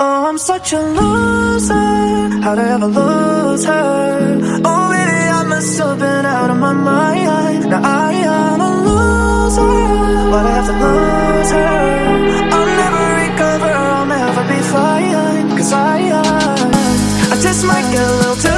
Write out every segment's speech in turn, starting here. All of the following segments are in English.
Oh, I'm such a loser. How'd I ever lose her? Oh, baby, I must have been out of my mind. Now I am a loser. Why'd I have to lose her? I'll never recover, I'll never be fine. Cause I, I, I just might get a little too.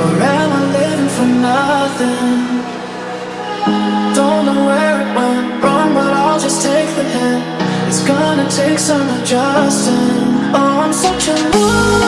Or am I living for nothing? Don't know where it went wrong But I'll just take the hit It's gonna take some adjusting Oh, I'm such a loser